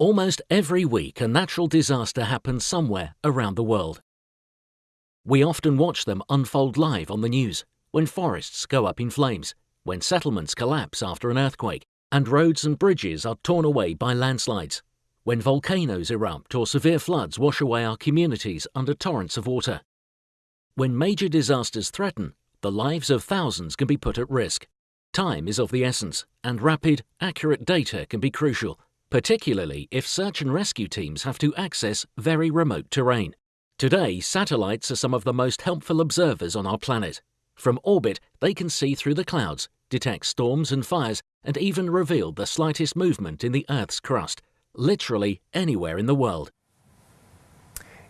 Almost every week a natural disaster happens somewhere around the world. We often watch them unfold live on the news, when forests go up in flames, when settlements collapse after an earthquake, and roads and bridges are torn away by landslides, when volcanoes erupt or severe floods wash away our communities under torrents of water. When major disasters threaten, the lives of thousands can be put at risk. Time is of the essence, and rapid, accurate data can be crucial, particularly if search and rescue teams have to access very remote terrain. Today, satellites are some of the most helpful observers on our planet. From orbit, they can see through the clouds, detect storms and fires, and even reveal the slightest movement in the Earth's crust, literally anywhere in the world.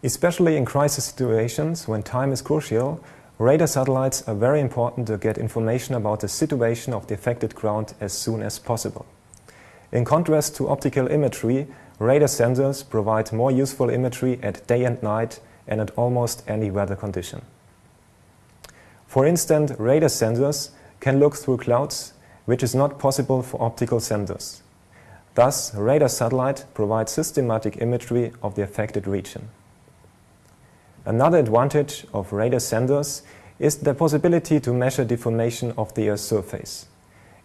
Especially in crisis situations, when time is crucial, radar satellites are very important to get information about the situation of the affected ground as soon as possible. In contrast to optical imagery, radar sensors provide more useful imagery at day and night and at almost any weather condition. For instance, radar sensors can look through clouds, which is not possible for optical sensors. Thus, radar satellite provides systematic imagery of the affected region. Another advantage of radar sensors is the possibility to measure deformation of the Earth's surface.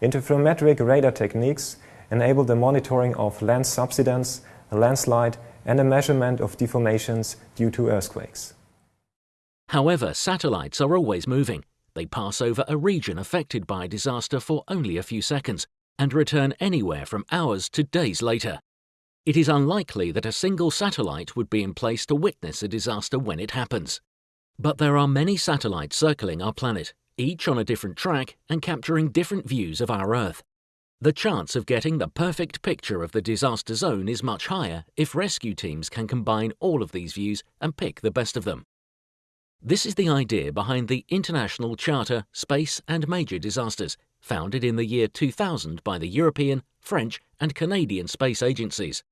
Interferometric radar techniques enable the monitoring of land subsidence, a landslide and a measurement of deformations due to earthquakes. However, satellites are always moving. They pass over a region affected by a disaster for only a few seconds and return anywhere from hours to days later. It is unlikely that a single satellite would be in place to witness a disaster when it happens. But there are many satellites circling our planet, each on a different track and capturing different views of our Earth. The chance of getting the perfect picture of the disaster zone is much higher if rescue teams can combine all of these views and pick the best of them. This is the idea behind the International Charter Space and Major Disasters, founded in the year 2000 by the European, French and Canadian space agencies,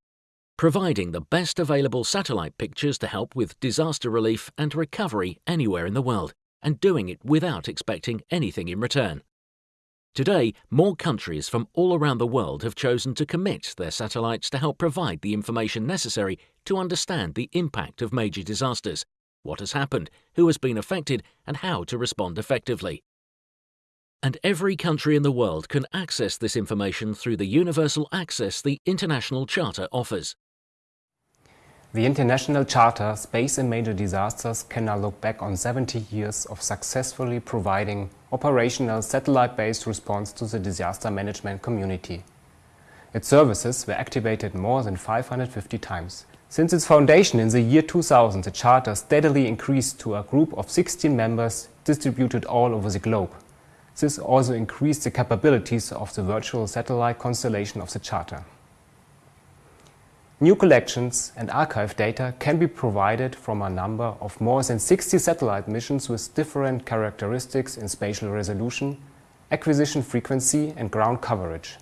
providing the best available satellite pictures to help with disaster relief and recovery anywhere in the world, and doing it without expecting anything in return. Today, more countries from all around the world have chosen to commit their satellites to help provide the information necessary to understand the impact of major disasters, what has happened, who has been affected, and how to respond effectively. And every country in the world can access this information through the universal access the International Charter offers. The International Charter Space and Major Disasters can now look back on 70 years of successfully providing operational satellite-based response to the disaster management community. Its services were activated more than 550 times. Since its foundation in the year 2000, the Charter steadily increased to a group of 16 members distributed all over the globe. This also increased the capabilities of the virtual satellite constellation of the Charter. New collections and archive data can be provided from a number of more than 60 satellite missions with different characteristics in spatial resolution, acquisition frequency and ground coverage.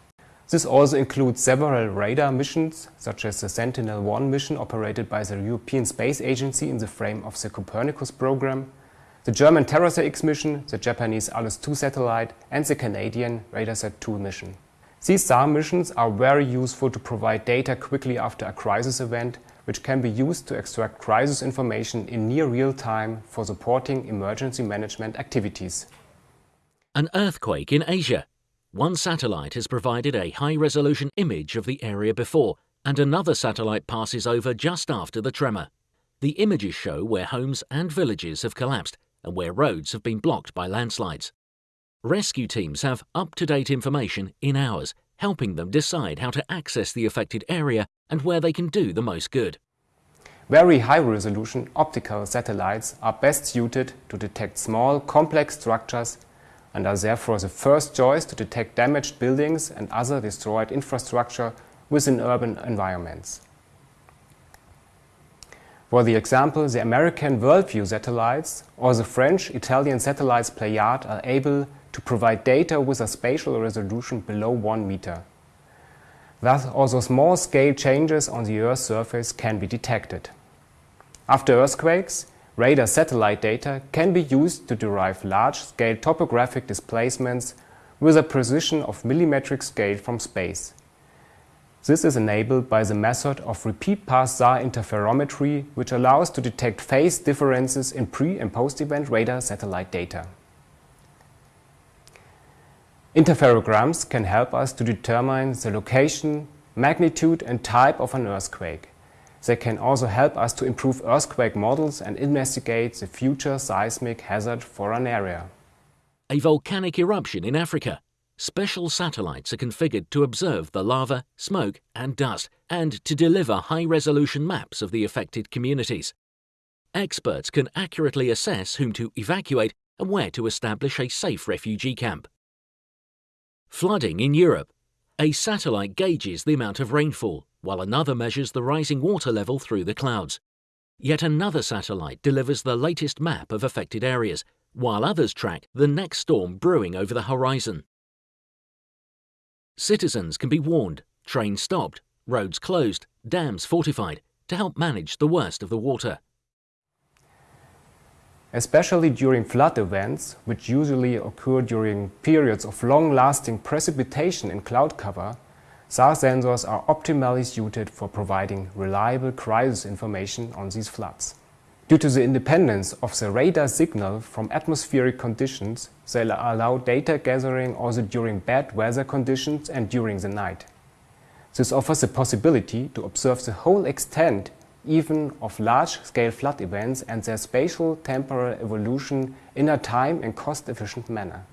This also includes several radar missions, such as the Sentinel-1 mission operated by the European Space Agency in the frame of the Copernicus program, the German TerraSAR-X mission, the Japanese ALOS-2 satellite and the Canadian RADARSAT-2 mission. These SAR missions are very useful to provide data quickly after a crisis event, which can be used to extract crisis information in near real time for supporting emergency management activities. An earthquake in Asia. One satellite has provided a high-resolution image of the area before, and another satellite passes over just after the tremor. The images show where homes and villages have collapsed and where roads have been blocked by landslides. Rescue teams have up-to-date information in hours, helping them decide how to access the affected area and where they can do the most good. Very high-resolution optical satellites are best suited to detect small, complex structures and are therefore the first choice to detect damaged buildings and other destroyed infrastructure within urban environments. For the example, the American Worldview satellites or the French-Italian satellites Pléiade are able to provide data with a spatial resolution below 1 meter. Thus, also small-scale changes on the Earth's surface can be detected. After earthquakes, radar satellite data can be used to derive large-scale topographic displacements with a precision of millimetric scale from space. This is enabled by the method of repeat pass SAR interferometry, which allows to detect phase differences in pre- and post-event radar satellite data. Interferograms can help us to determine the location, magnitude and type of an earthquake. They can also help us to improve earthquake models and investigate the future seismic hazard for an area. A volcanic eruption in Africa special satellites are configured to observe the lava, smoke and dust and to deliver high-resolution maps of the affected communities. Experts can accurately assess whom to evacuate and where to establish a safe refugee camp. Flooding in Europe. A satellite gauges the amount of rainfall, while another measures the rising water level through the clouds. Yet another satellite delivers the latest map of affected areas, while others track the next storm brewing over the horizon. Citizens can be warned, trains stopped, roads closed, dams fortified to help manage the worst of the water. Especially during flood events, which usually occur during periods of long-lasting precipitation in cloud cover, SAR sensors are optimally suited for providing reliable crisis information on these floods. Due to the independence of the radar signal from atmospheric conditions, they allow data gathering also during bad weather conditions and during the night. This offers the possibility to observe the whole extent even of large-scale flood events and their spatial temporal evolution in a time and cost-efficient manner.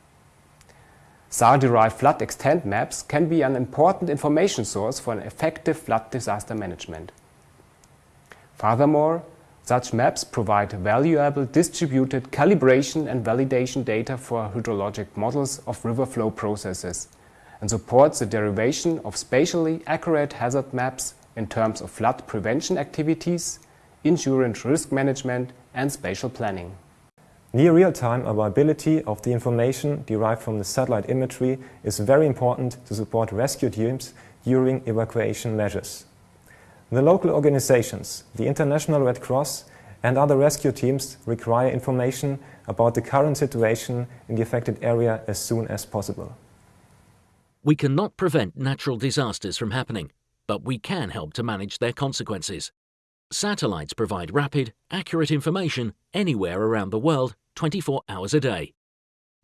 SAR-derived flood extent maps can be an important information source for an effective flood disaster management. Furthermore, such maps provide valuable distributed calibration and validation data for hydrologic models of river flow processes and supports the derivation of spatially accurate hazard maps in terms of flood prevention activities, insurance risk management and spatial planning. Near real-time availability of the information derived from the satellite imagery is very important to support rescue teams during evacuation measures. The local organizations, the International Red Cross and other rescue teams require information about the current situation in the affected area as soon as possible. We cannot prevent natural disasters from happening, but we can help to manage their consequences. Satellites provide rapid, accurate information anywhere around the world 24 hours a day.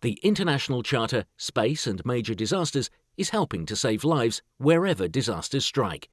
The International Charter Space and Major Disasters is helping to save lives wherever disasters strike.